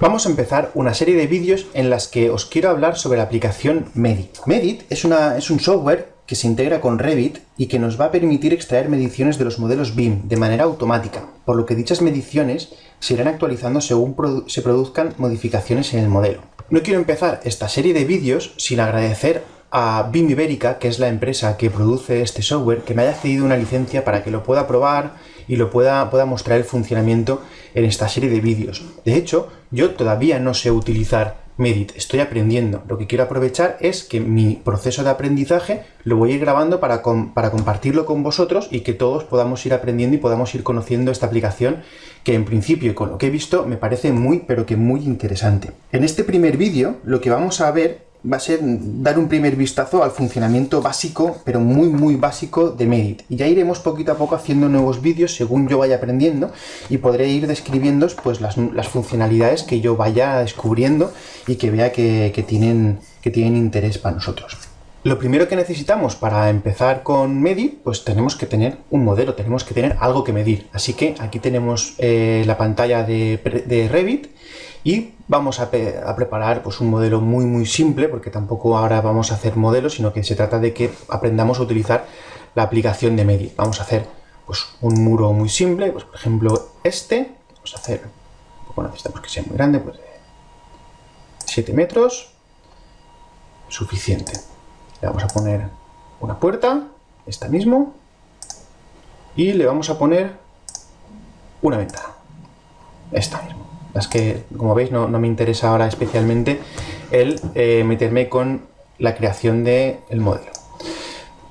Vamos a empezar una serie de vídeos en las que os quiero hablar sobre la aplicación Medit. Medit es, un software que se integra con Revit y que nos va a permitir extraer mediciones de los modelos BIM de manera automática, por lo que dichas mediciones se irán actualizando según se produzcan modificaciones en el modelo. No quiero empezar esta serie de vídeos sin agradecer a BIM Ibérica, que es la empresa que produce este software, que me haya cedido una licencia para que lo pueda probar y lo pueda, pueda mostrar el funcionamiento en esta serie de vídeos. De hecho, yo todavía no sé utilizar Medit, estoy aprendiendo. Lo que quiero aprovechar es que mi proceso de aprendizaje lo voy a ir grabando para, para compartirlo con vosotros y que todos podamos ir aprendiendo y podamos ir conociendo esta aplicación que en principio, con lo que he visto, me parece muy, pero que muy interesante. En este primer vídeo, lo que vamos a ver va a ser dar un primer vistazo al funcionamiento básico, pero muy muy básico de Medit. Y ya iremos poquito a poco haciendo nuevos vídeos según yo vaya aprendiendo y podré ir describiendo pues, las, funcionalidades que yo vaya descubriendo y que vea que, tienen, que tienen interés para nosotros. Lo primero que necesitamos para empezar con Medit, pues tenemos que tener un modelo, tenemos que tener algo que medir. Así que aquí tenemos eh, la pantalla de, de Revit y vamos a, preparar pues, un modelo muy muy simple, porque tampoco ahora vamos a hacer modelos, sino que se trata de que aprendamos a utilizar la aplicación de Medit. Vamos a hacer pues, un muro muy simple, pues, por ejemplo este, vamos a hacer, bueno, necesitamos que sea muy grande, pues 7 metros, suficiente. Le vamos a poner una puerta, esta mismo, y le vamos a poner una ventana, esta misma. Es que, como veis, no, me interesa ahora especialmente el eh, meterme con la creación del modelo.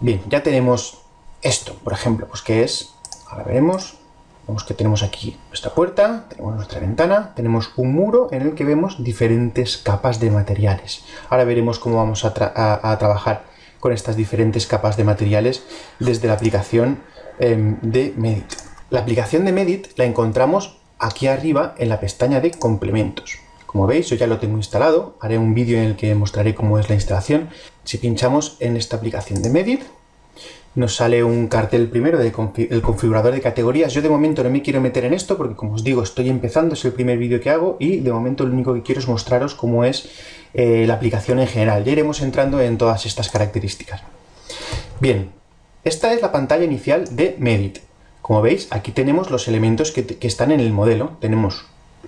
Bien, ya tenemos esto, por ejemplo, pues que es, ahora veremos, vemos que tenemos aquí nuestra puerta, tenemos nuestra ventana, tenemos un muro en el que vemos diferentes capas de materiales. Ahora veremos cómo vamos a, trabajar con estas diferentes capas de materiales desde la aplicación em, de Medit. La aplicación de Medit la encontramos aquí arriba en la pestaña de complementos. Como veis, yo ya lo tengo instalado, haré un vídeo en el que mostraré cómo es la instalación. Si pinchamos en esta aplicación de Medit, nos sale un cartel primero del configurador de categorías. Yo de momento no me quiero meter en esto porque, como os digo, estoy empezando, es el primer vídeo que hago y de momento lo único que quiero es mostraros cómo es eh, la aplicación en general. Ya iremos entrando en todas estas características. Bien, esta es la pantalla inicial de Medit. Como veis, aquí tenemos los elementos que, están en el modelo. Tenemos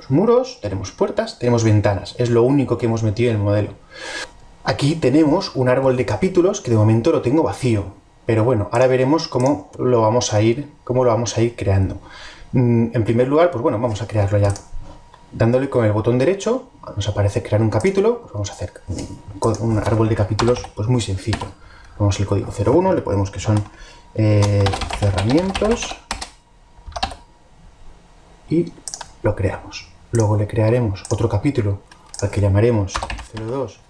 muros, tenemos puertas, tenemos ventanas. Es lo único que hemos metido en el modelo. Aquí tenemos un árbol de capítulos que de momento lo tengo vacío. Pero bueno, ahora veremos cómo lo vamos a ir, cómo lo vamos a ir creando. Mm, en primer lugar, pues bueno, vamos a crearlo ya. Dándole con el botón derecho, nos aparece crear un capítulo, pues vamos a hacer un árbol de capítulos pues muy sencillo. Vamos el código 01, le ponemos que son eh, cerramientos, y lo creamos. Luego le crearemos otro capítulo al que llamaremos 02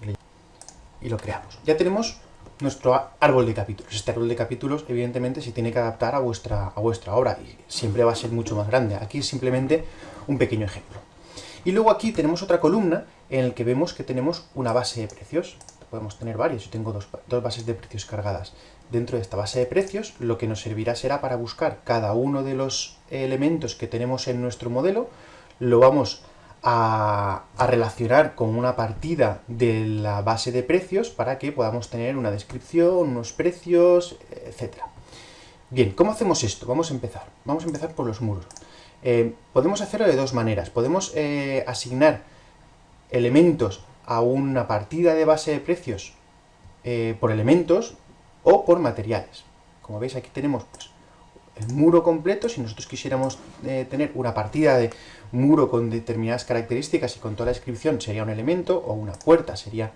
y lo creamos. Ya tenemos nuestro árbol de capítulos. Este árbol de capítulos, evidentemente, se tiene que adaptar a vuestra, a vuestra obra y siempre va a ser mucho más grande. Aquí es simplemente un pequeño ejemplo. Y luego aquí tenemos otra columna en la que vemos que tenemos una base de precios. Podemos tener varios, yo tengo dos, dos bases de precios cargadas. Dentro de esta base de precios, lo que nos servirá será para buscar cada uno de los elementos que tenemos en nuestro modelo, lo vamos a, relacionar con una partida de la base de precios para que podamos tener una descripción, unos precios, etc. Bien, ¿cómo hacemos esto? Vamos a empezar. Vamos a empezar por los muros. Eh, podemos hacerlo de dos maneras. Podemos eh, asignar elementos a una partida de base de precios eh, por elementos o por materiales. Como veis aquí tenemos pues, el muro completo, si nosotros quisiéramos eh, tener una partida de muro con determinadas características y con toda la descripción sería un elemento, o una puerta sería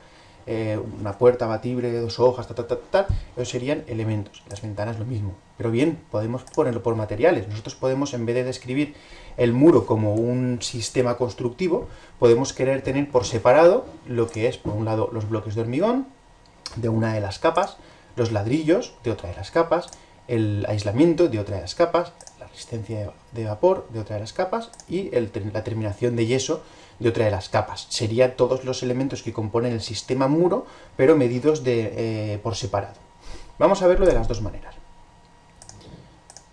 eh, una puerta batible de dos hojas, tal, tal, tal, esos serían elementos. Las ventanas lo mismo. Pero bien, podemos ponerlo por materiales. Nosotros podemos, en vez de describir el muro como un sistema constructivo, podemos querer tener por separado lo que es, por un lado, los bloques de hormigón, de una de las capas, los ladrillos de otra de las capas, el aislamiento de otra de las capas, la resistencia de vapor de otra de las capas y la terminación de yeso de otra de las capas. Serían todos los elementos que componen el sistema muro, pero medidos de, eh, por separado. Vamos a verlo de las dos maneras.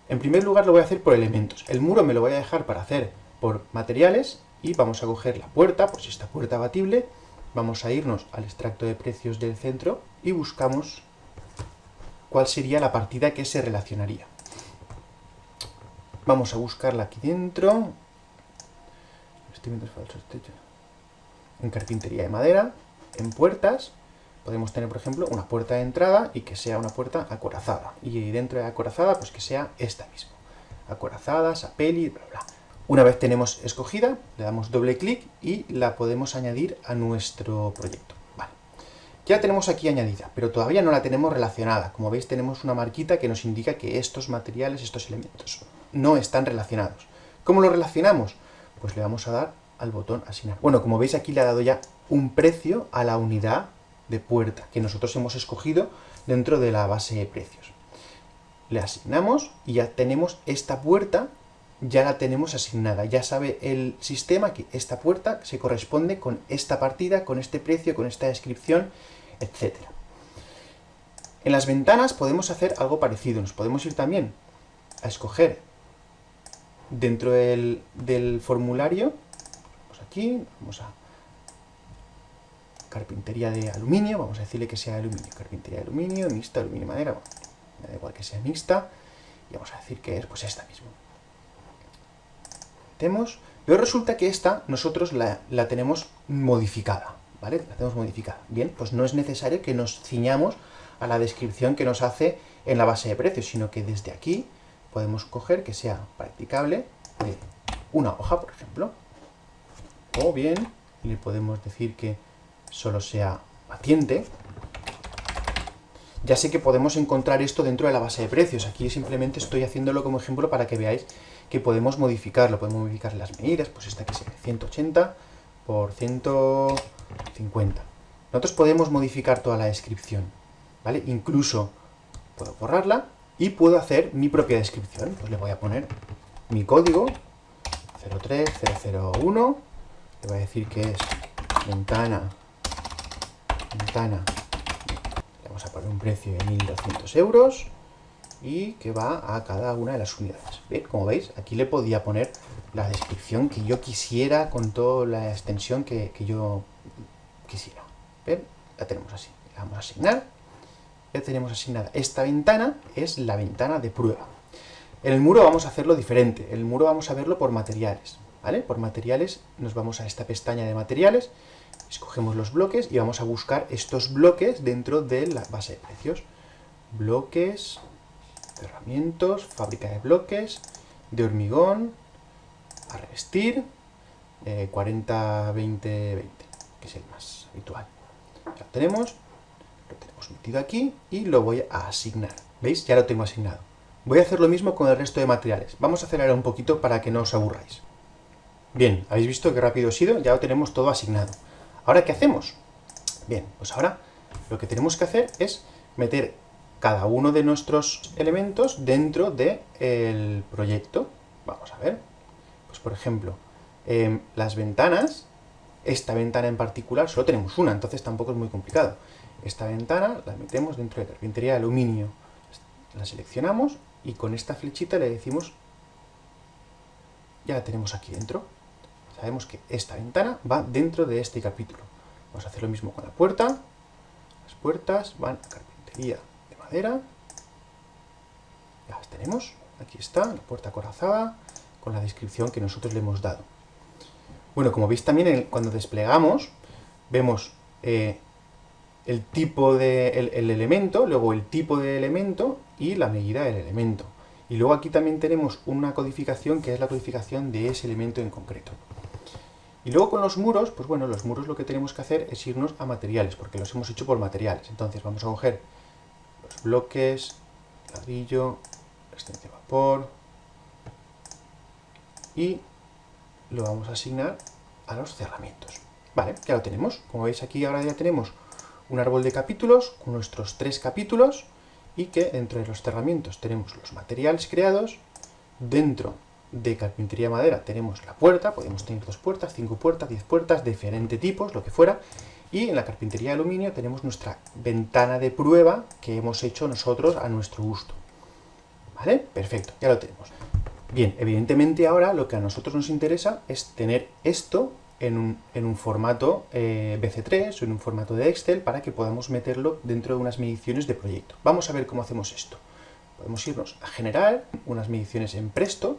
En primer lugar lo voy a hacer por elementos. El muro me lo voy a dejar para hacer por materiales y vamos a coger la puerta, por si esta puerta abatible, vamos a irnos al extracto de precios del centro y buscamos cuál sería la partida que se relacionaría. Vamos a buscarla aquí dentro. En carpintería de madera, en puertas, podemos tener, por ejemplo, una puerta de entrada y que sea una puerta acorazada. Y dentro de acorazada, pues que sea esta misma. Acorazada, sapeli, bla, bla. Una vez tenemos escogida, le damos doble clic y la podemos añadir a nuestro proyecto. Ya tenemos aquí añadida, pero todavía no la tenemos relacionada. Como veis, tenemos una marquita que nos indica que estos materiales, estos elementos, no están relacionados. ¿Cómo lo relacionamos? Pues le vamos a dar al botón asignar. Bueno, como veis aquí le ha dado ya un precio a la unidad de puerta que nosotros hemos escogido dentro de la base de precios. Le asignamos y ya tenemos esta puerta, ya la tenemos asignada. Ya sabe el sistema que esta puerta se corresponde con esta partida, con este precio, con esta descripción, etc. En las ventanas podemos hacer algo parecido. Nos podemos ir también a escoger dentro del, formulario, vamos aquí, vamos a carpintería de aluminio, vamos a decirle que sea aluminio, carpintería de aluminio, mixta, aluminio madera, me da igual que sea mixta, y vamos a decir que es pues esta misma. Metemos, pero resulta que esta nosotros la, la tenemos modificada, ¿vale? La tenemos modificada. Bien, pues no es necesario que nos ciñamos a la descripción que nos hace en la base de precios, sino que desde aquí podemos coger que sea practicable de una hoja, por ejemplo, o bien le podemos decir que solo sea paciente, ya sé que podemos encontrar esto dentro de la base de precios. Aquí simplemente estoy haciéndolo como ejemplo para que veáis que podemos modificarlo. Podemos modificar las medidas, pues esta que sea 180 por 150. Nosotros podemos modificar toda la descripción, ¿vale? Incluso puedo borrarla y puedo hacer mi propia descripción. Pues le voy a poner mi código 03001, le voy a decir que es ventana ventana. Le vamos a poner un precio de 1200 euros y que va a cada una de las unidades. Como veis, aquí le podía poner la descripción que yo quisiera con toda la extensión que, yo quisiera. ¿Ven? La tenemos así. Le vamos a asignar. Ya tenemos asignada. Esta ventana es la ventana de prueba. En el muro vamos a hacerlo diferente. En el muro vamos a verlo por materiales. ¿Vale? Por materiales nos vamos a esta pestaña de materiales escogemos los bloques y vamos a buscar estos bloques dentro de la base de precios. Bloques, cerramientos, fábrica de bloques, de hormigón, a revestir, 40, 20, 20, que es el más Ya lo tenemos, lo tenemos metido aquí y lo voy a asignar. ¿Veis? Ya lo tengo asignado. Voy a hacer lo mismo con el resto de materiales. Vamos a acelerar un poquito para que no os aburráis. Bien, habéis visto qué rápido he sido, ya lo tenemos todo asignado. ¿Ahora qué hacemos? Bien, pues ahora lo que tenemos que hacer es meter cada uno de nuestros elementos dentro del proyecto. Vamos a ver. Pues por ejemplo, em, las ventanas, esta ventana en particular, solo tenemos una, entonces tampoco es muy complicado. Esta ventana la metemos dentro de carpintería de aluminio. La seleccionamos y con esta flechita le decimos, ya la tenemos aquí dentro sabemos que esta ventana va dentro de este capítulo. Vamos a hacer lo mismo con la puerta. Las puertas van a carpintería de madera. Ya las tenemos. Aquí está, la puerta corazada, con la descripción que nosotros le hemos dado. Bueno, como veis también cuando desplegamos, vemos eh, el tipo de el elemento, luego el tipo de elemento y la medida del elemento. Y luego aquí también tenemos una codificación que es la codificación de ese elemento en concreto. Y luego con los muros, pues bueno, los muros lo que tenemos que hacer es irnos a materiales, porque los hemos hecho por materiales. Entonces vamos a coger los bloques, ladrillo, resistencia de vapor, y lo vamos a asignar a los cerramientos. Vale, ya lo tenemos. Como veis aquí ahora ya tenemos un árbol de capítulos con nuestros tres capítulos y que dentro de los cerramientos tenemos los materiales creados, dentro de carpintería madera tenemos la puerta, podemos tener dos puertas, cinco puertas, diez puertas, de diferente tipos, lo que fuera, y en la carpintería de aluminio tenemos nuestra ventana de prueba que hemos hecho nosotros a nuestro gusto. ¿Vale? Perfecto, ya lo tenemos. Bien, evidentemente ahora lo que a nosotros nos interesa es tener esto en un, formato eh, BC3 o en un formato de Excel para que podamos meterlo dentro de unas mediciones de proyecto. Vamos a ver cómo hacemos esto. Podemos irnos a generar unas mediciones en Presto,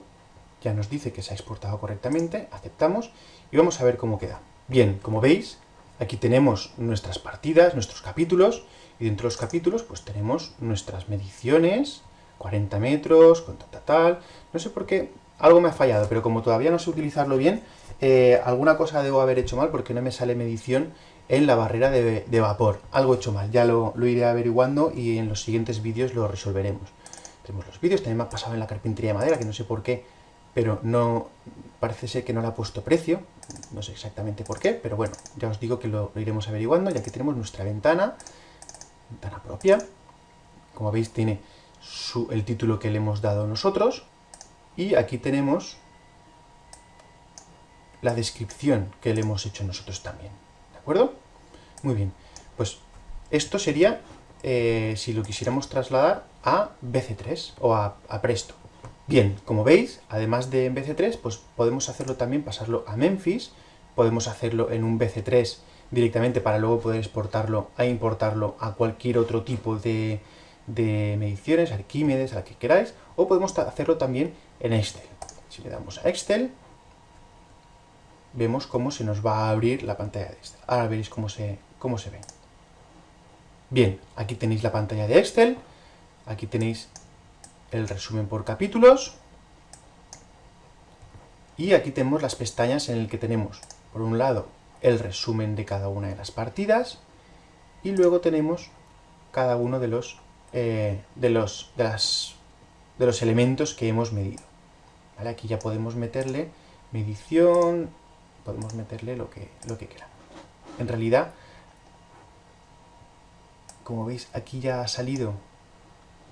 ya nos dice que se ha exportado correctamente, aceptamos y vamos a ver cómo queda. Bien, como veis, aquí tenemos nuestras partidas, nuestros capítulos, y dentro de los capítulos pues tenemos nuestras mediciones, 40 metros, con tal, tal, no sé por qué, algo me ha fallado, pero como todavía no sé utilizarlo bien, eh, alguna cosa debo haber hecho mal porque no me sale medición en la barrera de, vapor. Algo hecho mal, ya lo, iré averiguando y en los siguientes vídeos lo resolveremos. Tenemos los vídeos, también me ha pasado en la carpintería de madera, que no sé por qué, pero no parece ser que no le ha puesto precio, no sé exactamente por qué, pero bueno, ya os digo que lo, iremos averiguando, ya que tenemos nuestra ventana, ventana propia, como veis tiene el título que le hemos dado nosotros, y aquí tenemos la descripción que le hemos hecho nosotros también. ¿De acuerdo? Muy bien. Pues esto sería, eh, si lo quisiéramos trasladar a BC3 o a, Presto. Bien, como veis, además de en BC3, pues podemos hacerlo también, pasarlo a Memphis, podemos hacerlo en un BC3 directamente para luego poder exportarlo e importarlo a cualquier otro tipo de, de mediciones, Arquímedes, a la que queráis, o podemos hacerlo también en Excel. Si le damos a Excel, vemos cómo se nos va a abrir la pantalla de Excel. Ahora veréis cómo se, cómo se ve. Bien, aquí tenéis la pantalla de Excel, aquí tenéis el resumen por capítulos, y aquí tenemos las pestañas en el que tenemos, por un lado, el resumen de cada una de las partidas, y luego tenemos cada uno de los, eh, de los, de las, de los elementos que hemos medido. Aquí ya podemos meterle medición, podemos meterle lo que, lo que queramos. En realidad, como veis, aquí ya ha salido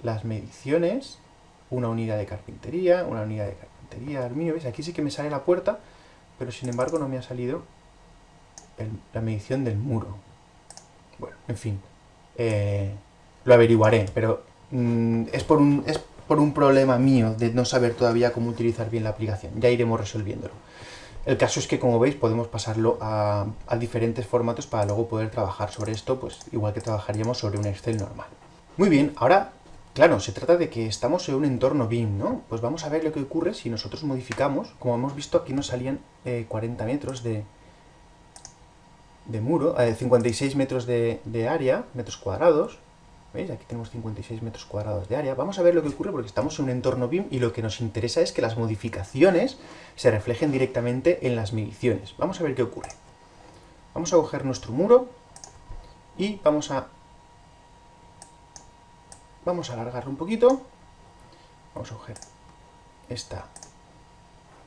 las mediciones, una unidad de carpintería, una unidad de carpintería, aluminio, ¿veis? Aquí sí que me sale la puerta, pero sin embargo no me ha salido la medición del muro. Bueno, en fin, eh, lo averiguaré, pero mm, es, por un, es por un problema mío de no saber todavía cómo utilizar bien la aplicación. Ya iremos resolviéndolo. El caso es que, como veis, podemos pasarlo a, diferentes formatos para luego poder trabajar sobre esto, pues igual que trabajaríamos sobre un Excel normal. Muy bien, ahora, claro, se trata de que estamos en un entorno BIM, ¿no? Pues vamos a ver lo que ocurre si nosotros modificamos. Como hemos visto, aquí nos salían 40 eh, metros de, de muro, 56 eh, metros de, de área, metros cuadrados, Aquí tenemos 56 metros cuadrados de área. Vamos a ver lo que ocurre porque estamos en un entorno BIM y lo que nos interesa es que las modificaciones se reflejen directamente en las mediciones. Vamos a ver qué ocurre. Vamos a coger nuestro muro y vamos a vamos a alargarlo un poquito. Vamos a coger esta,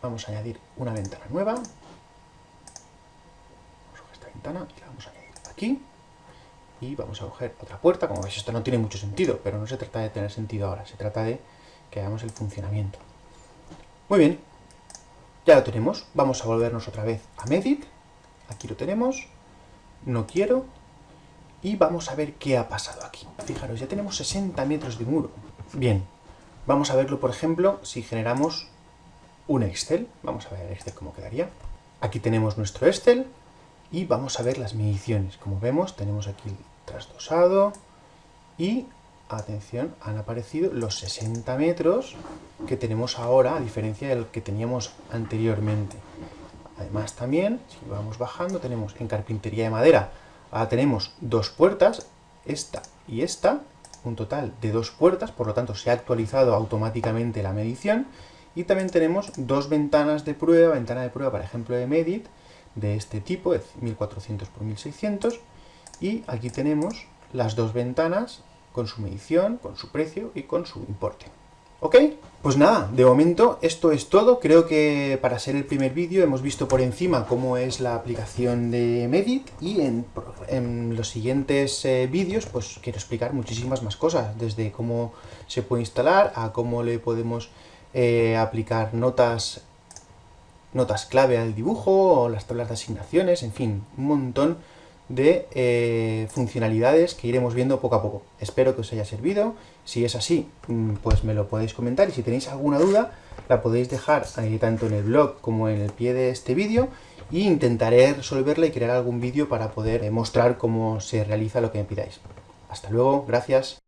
vamos a añadir una ventana nueva. Vamos a coger esta ventana y la vamos a añadir aquí y vamos a coger otra puerta. Como veis, esto no tiene mucho sentido, pero no se trata de tener sentido ahora, se trata de que hagamos el funcionamiento. Muy bien, ya lo tenemos. Vamos a volvernos otra vez a Medit. Aquí lo tenemos. No quiero. Y vamos a ver qué ha pasado aquí. Fijaros, ya tenemos 60 metros de muro. Bien, vamos a verlo, por ejemplo, si generamos un Excel. Vamos a ver el Excel cómo quedaría. Aquí tenemos nuestro Excel y vamos a ver las mediciones. Como vemos, tenemos aquí trasdosado y, atención, han aparecido los 60 metros que tenemos ahora, a diferencia del que teníamos anteriormente. Además también, si vamos bajando, tenemos en carpintería de madera, ahora tenemos dos puertas, esta y esta, un total de dos puertas, por lo tanto se ha actualizado automáticamente la medición, y también tenemos dos ventanas de prueba, ventana de prueba, por ejemplo, de Medit, de este tipo, de 1400 por 1600, y aquí tenemos las dos ventanas con su medición, con su precio y con su importe. ¿Ok? Pues nada, de momento esto es todo. Creo que para ser el primer vídeo hemos visto por encima cómo es la aplicación de Medit y en, los siguientes eh, vídeos pues quiero explicar muchísimas más cosas, desde cómo se puede instalar a cómo le podemos eh, aplicar notas, notas clave al dibujo o las tablas de asignaciones, en fin, un montón de eh, funcionalidades que iremos viendo poco a poco. Espero que os haya servido. Si es así, mm, pues me lo podéis comentar y si tenéis alguna duda, la podéis dejar eh, tanto en el blog como en el pie de este vídeo y intentaré resolverla y crear algún vídeo para poder mostrar cómo se realiza lo que me pidáis. Hasta luego, gracias.